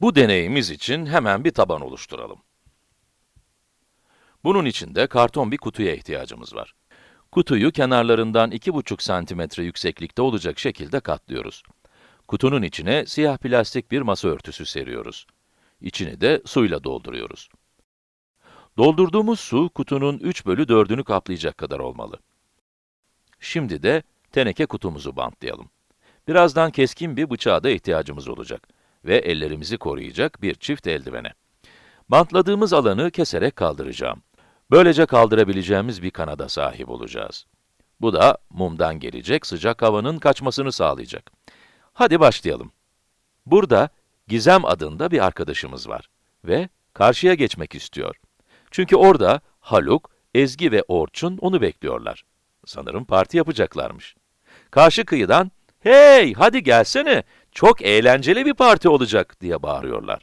Bu deneyimiz için hemen bir taban oluşturalım. Bunun için de karton bir kutuya ihtiyacımız var. Kutuyu kenarlarından 2,5 santimetre yükseklikte olacak şekilde katlıyoruz. Kutunun içine siyah plastik bir masa örtüsü seriyoruz. İçini de suyla dolduruyoruz. Doldurduğumuz su, kutunun 3 bölü 4'ünü kaplayacak kadar olmalı. Şimdi de teneke kutumuzu bantlayalım. Birazdan keskin bir bıçağa da ihtiyacımız olacak ve ellerimizi koruyacak bir çift eldivene. Bantladığımız alanı keserek kaldıracağım. Böylece kaldırabileceğimiz bir kanada sahip olacağız. Bu da mumdan gelecek sıcak havanın kaçmasını sağlayacak. Hadi başlayalım. Burada Gizem adında bir arkadaşımız var ve karşıya geçmek istiyor. Çünkü orada Haluk, Ezgi ve Orçun onu bekliyorlar. Sanırım parti yapacaklarmış. Karşı kıyıdan, hey hadi gelsene, çok eğlenceli bir parti olacak diye bağırıyorlar.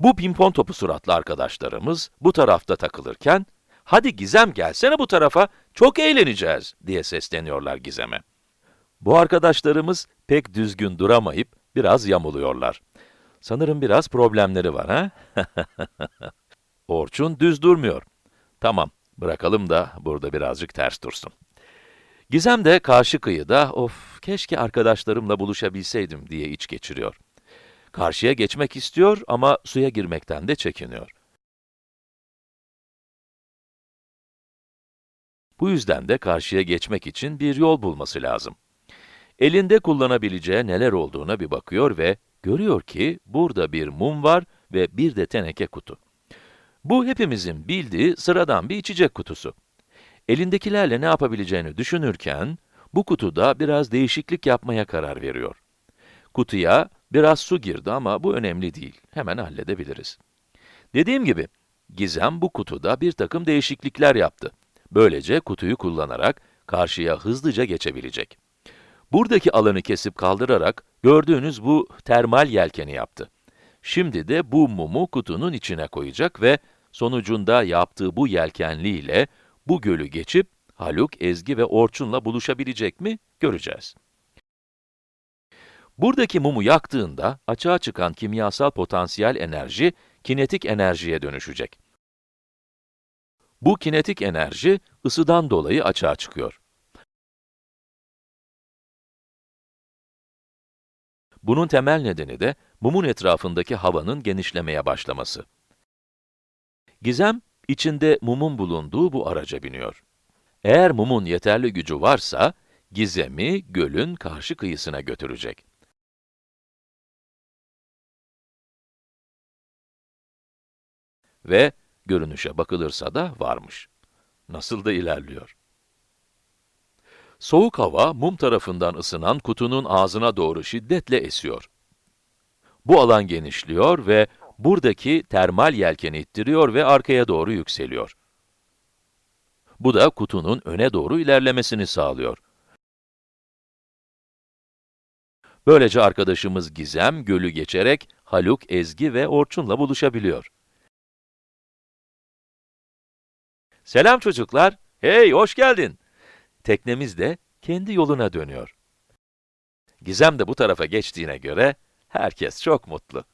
Bu pimpon topu suratlı arkadaşlarımız bu tarafta takılırken, hadi Gizem gelsene bu tarafa, çok eğleneceğiz diye sesleniyorlar Gizem'e. Bu arkadaşlarımız pek düzgün duramayıp biraz yamuluyorlar. Sanırım biraz problemleri var ha? Orçun düz durmuyor. Tamam, bırakalım da burada birazcık ters dursun. Gizem de karşı kıyıda, of keşke arkadaşlarımla buluşabilseydim diye iç geçiriyor. Karşıya geçmek istiyor ama suya girmekten de çekiniyor. Bu yüzden de karşıya geçmek için bir yol bulması lazım. Elinde kullanabileceği neler olduğuna bir bakıyor ve görüyor ki burada bir mum var ve bir de teneke kutu. Bu hepimizin bildiği sıradan bir içecek kutusu. Elindekilerle ne yapabileceğini düşünürken, bu kutuda biraz değişiklik yapmaya karar veriyor. Kutuya biraz su girdi ama bu önemli değil, hemen halledebiliriz. Dediğim gibi, Gizem bu kutuda bir takım değişiklikler yaptı. Böylece kutuyu kullanarak karşıya hızlıca geçebilecek. Buradaki alanı kesip kaldırarak gördüğünüz bu termal yelkeni yaptı. Şimdi de bu mumu kutunun içine koyacak ve sonucunda yaptığı bu yelkenliyle bu gölü geçip Haluk, Ezgi ve Orçun'la buluşabilecek mi göreceğiz. Buradaki mumu yaktığında açığa çıkan kimyasal potansiyel enerji kinetik enerjiye dönüşecek. Bu kinetik enerji ısıdan dolayı açığa çıkıyor. Bunun temel nedeni de mumun etrafındaki havanın genişlemeye başlaması. Gizem, içinde mumun bulunduğu bu araca biniyor. Eğer mumun yeterli gücü varsa, Gizem'i gölün karşı kıyısına götürecek. Ve görünüşe bakılırsa da varmış. Nasıl da ilerliyor. Soğuk hava, mum tarafından ısınan kutunun ağzına doğru şiddetle esiyor. Bu alan genişliyor ve buradaki termal yelkeni ittiriyor ve arkaya doğru yükseliyor. Bu da kutunun öne doğru ilerlemesini sağlıyor. Böylece arkadaşımız Gizem, gölü geçerek Haluk, Ezgi ve Orçun'la buluşabiliyor. Selam çocuklar, hey hoş geldin. Teknemiz de kendi yoluna dönüyor. Gizem de bu tarafa geçtiğine göre herkes çok mutlu.